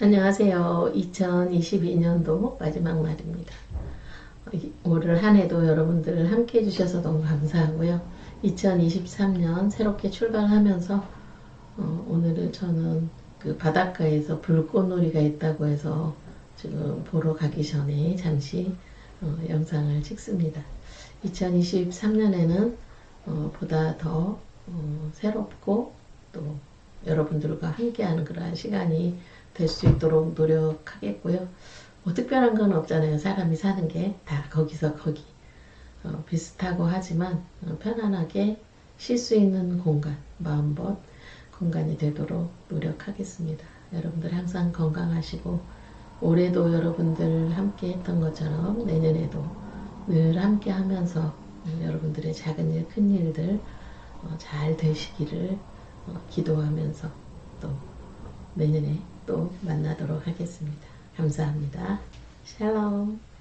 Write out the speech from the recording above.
안녕하세요. 2022년도 마지막 날입니다. 올한 해도 여러분들 함께 해주셔서 너무 감사하고요. 2023년 새롭게 출발하면서 어, 오늘은 저는 그 바닷가에서 불꽃놀이가 있다고 해서 지금 보러 가기 전에 잠시 어, 영상을 찍습니다. 2023년에는 어, 보다 더 어, 새롭고 또 여러분들과 함께하는 그러한 시간이 될 수 있도록 노력하겠고요. 뭐 특별한 건 없잖아요. 사람이 사는 게 다 거기서 거기 어, 비슷하고 하지만 어, 편안하게 쉴 수 있는 공간, 마음껏 공간이 되도록 노력하겠습니다. 여러분들 항상 건강하시고 올해도 여러분들 함께 했던 것처럼 내년에도 늘 함께 하면서 음, 여러분들의 작은 일, 큰 일들 어, 잘 되시기를 어, 기도하면서 또 내년에 또 만나도록 하겠습니다. 감사합니다. 샬롬.